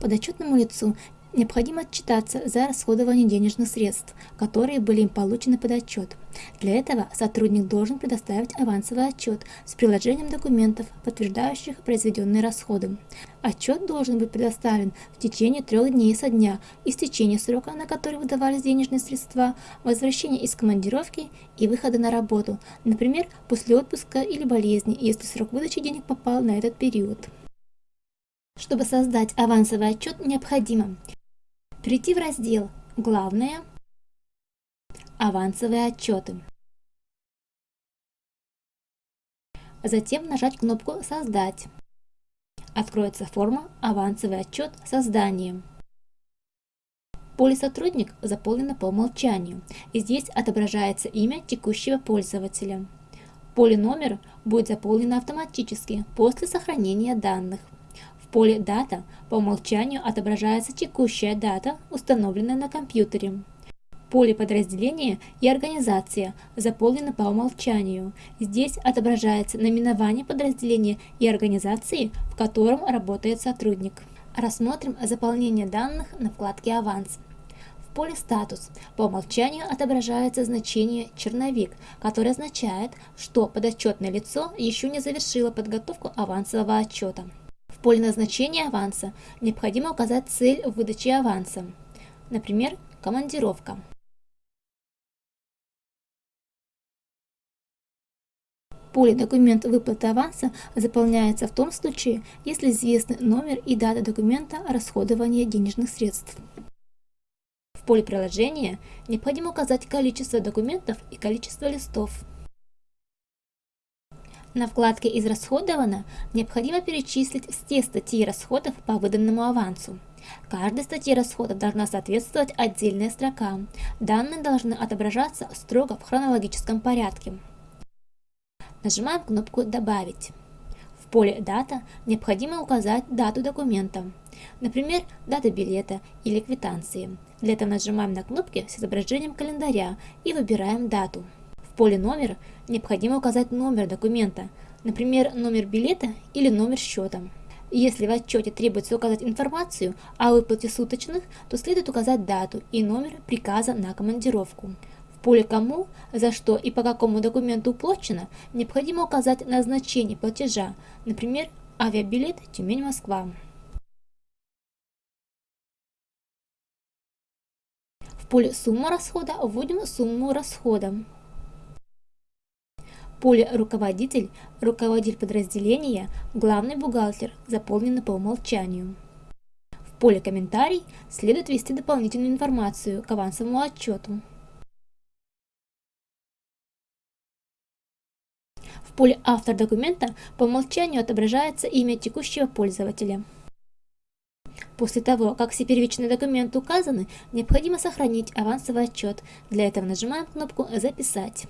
Подотчетному лицу необходимо отчитаться за расходование денежных средств, которые были им получены под отчет. Для этого сотрудник должен предоставить авансовый отчет с приложением документов, подтверждающих произведенные расходы. Отчет должен быть предоставлен в течение трех дней со дня истечения срока, на который выдавались денежные средства, возвращения из командировки и выхода на работу, например, после отпуска или болезни, если срок выдачи денег попал на этот период. Чтобы создать авансовый отчет, необходимо Перейти в раздел «Главное», «Авансовые отчеты». Затем нажать кнопку «Создать». Откроется форма «Авансовый отчет создания». Поле «Сотрудник» заполнено по умолчанию, и здесь отображается имя текущего пользователя. Поле «Номер» будет заполнено автоматически после сохранения данных поле «Дата» по умолчанию отображается текущая дата, установленная на компьютере. Поле подразделения и организация заполнено по умолчанию. Здесь отображается наименование подразделения и организации, в котором работает сотрудник. Рассмотрим заполнение данных на вкладке «Аванс». В поле «Статус» по умолчанию отображается значение «Черновик», которое означает, что подотчетное лицо еще не завершило подготовку авансового отчета. Поле назначения аванса необходимо указать цель выдачи аванса, например, командировка. Поле «Документ выплаты аванса» заполняется в том случае, если известны номер и дата документа расходования денежных средств. В поле приложения необходимо указать количество документов и количество листов. На вкладке «Израсходовано» необходимо перечислить все статьи расходов по выданному авансу. Каждой статье расходов должна соответствовать отдельная строка. Данные должны отображаться строго в хронологическом порядке. Нажимаем кнопку «Добавить». В поле «Дата» необходимо указать дату документа, например, дата билета или квитанции. Для этого нажимаем на кнопки с изображением календаря и выбираем дату поле «Номер» необходимо указать номер документа, например, номер билета или номер счета. Если в отчете требуется указать информацию о выплате суточных, то следует указать дату и номер приказа на командировку. В поле «Кому», за что и по какому документу уплачено, необходимо указать назначение платежа, например, авиабилет Тюмень-Москва. В поле «Сумма расхода» вводим сумму расхода поле «Руководитель», «Руководитель подразделения», «Главный бухгалтер» заполнено по умолчанию. В поле «Комментарий» следует ввести дополнительную информацию к авансовому отчету. В поле «Автор документа» по умолчанию отображается имя текущего пользователя. После того, как все первичные документы указаны, необходимо сохранить авансовый отчет. Для этого нажимаем кнопку «Записать».